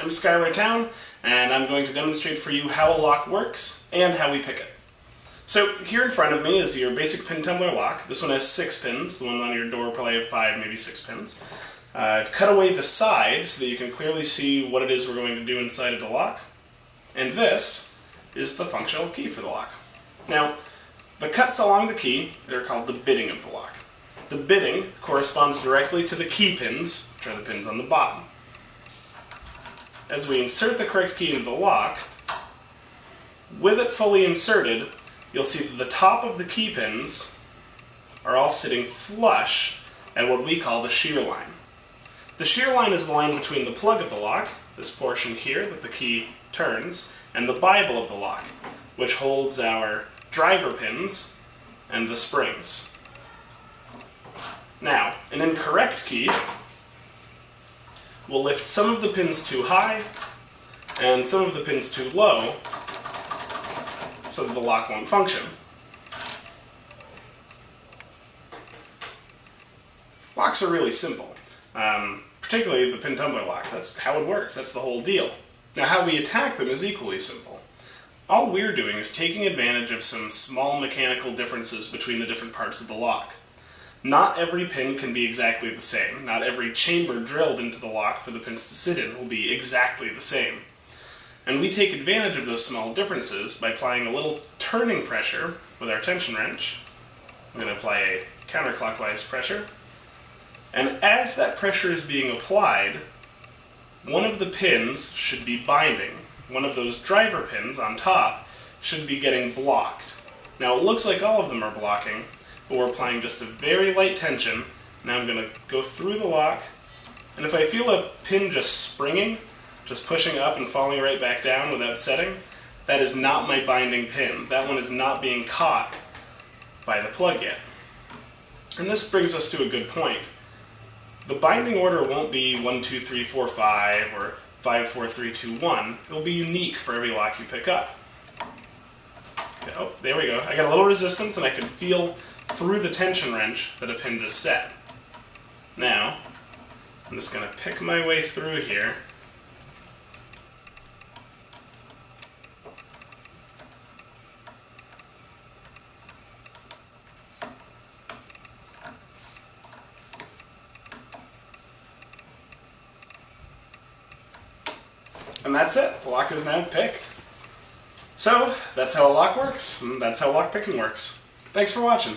I'm Schuyler Towne, and I'm going to demonstrate for you how a lock works and how we pick it. So here in front of me is your basic pin tumbler lock. This one has six pins. The one on your door probably have five, maybe six pins. Uh, I've cut away the side so that you can clearly see what it is we're going to do inside of the lock. And this is the functional key for the lock. Now, the cuts along the key, they're called the bitting of the lock. The bitting corresponds directly to the key pins, which are the pins on the bottom. As we insert the correct key into the lock, with it fully inserted, you'll see that the top of the key pins are all sitting flush at what we call the shear line. The shear line is the line between the plug of the lock, this portion here that the key turns, and the bible of the lock, which holds our driver pins and the springs. Now, an incorrect key will lift some of the pins too high and some of the pins too low so that the lock won't function. Locks are really simple, um, particularly the pin tumbler lock. That's how it works, that's the whole deal. Now how we attack them is equally simple. All we're doing is taking advantage of some small mechanical differences between the different parts of the lock. Not every pin can be exactly the same. Not every chamber drilled into the lock for the pins to sit in will be exactly the same. And we take advantage of those small differences by applying a little turning pressure with our tension wrench. I'm going to apply a counterclockwise pressure. And as that pressure is being applied, one of the pins should be binding. One of those driver pins on top should be getting blocked. Now it looks like all of them are blocking, but we're applying just a very light tension. Now I'm going to go through the lock, and if I feel a pin just springing, just pushing up and falling right back down without setting, that is not my binding pin. That one is not being caught by the plug yet. And this brings us to a good point. The binding order won't be 1, 2, 3, 4, 5, or 5, 4, 3, 2, 1. It'll be unique for every lock you pick up. Oh, there we go. I got a little resistance and I can feel through the tension wrench that a pin just set. Now, I'm just going to pick my way through here. And that's it. The lock is now picked. So, that's how a lock works, and that's how lock picking works. Thanks for watching.